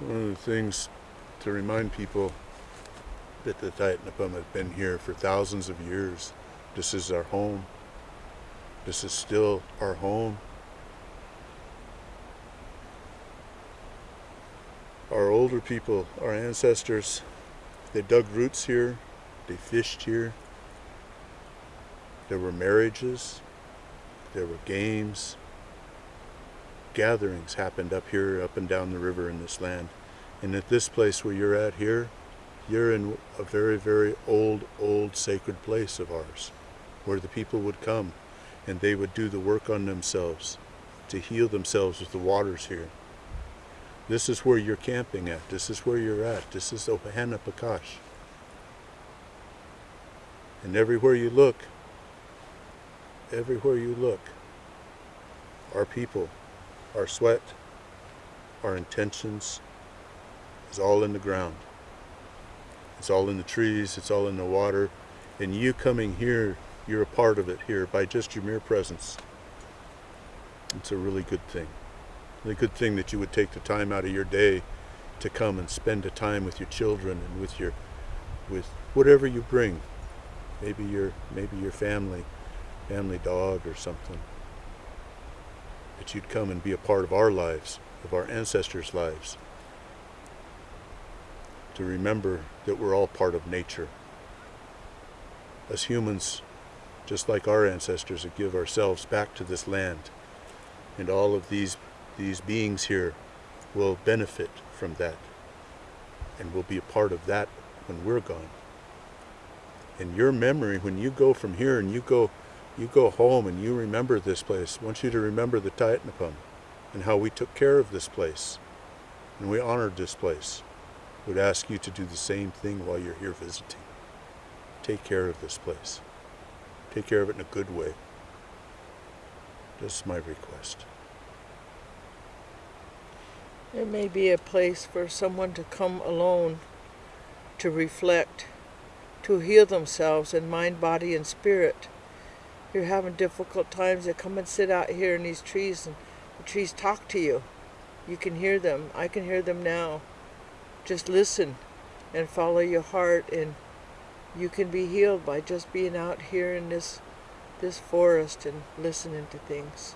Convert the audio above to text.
one of the things to remind people that the Tayetnapum has been here for thousands of years. This is our home. This is still our home. Our older people, our ancestors, they dug roots here, they fished here. There were marriages, there were games, gatherings happened up here, up and down the river in this land. And at this place where you're at here, you're in a very, very old, old sacred place of ours, where the people would come and they would do the work on themselves to heal themselves with the waters here. This is where you're camping at. This is where you're at. This is Ohanapecosh. And everywhere you look, everywhere you look, our people, our sweat, our intentions is all in the ground. It's all in the trees, it's all in the water. And you coming here, you're a part of it here by just your mere presence. It's a really good thing. A good thing that you would take the time out of your day to come and spend a time with your children and with your with whatever you bring. Maybe your maybe your family, family dog or something. That you'd come and be a part of our lives, of our ancestors' lives. To remember that we're all part of nature. As humans, just like our ancestors, to give ourselves back to this land. And all of these these beings here will benefit from that and will be a part of that when we're gone. And your memory, when you go from here and you go, you go home and you remember this place, I want you to remember the Tayetnapum and how we took care of this place and we honored this place. I Would ask you to do the same thing while you're here visiting. Take care of this place. Take care of it in a good way. That's my request. There may be a place for someone to come alone to reflect, to heal themselves in mind, body, and spirit. You're having difficult times, they come and sit out here in these trees and the trees talk to you. You can hear them. I can hear them now. Just listen and follow your heart and you can be healed by just being out here in this this forest and listening to things.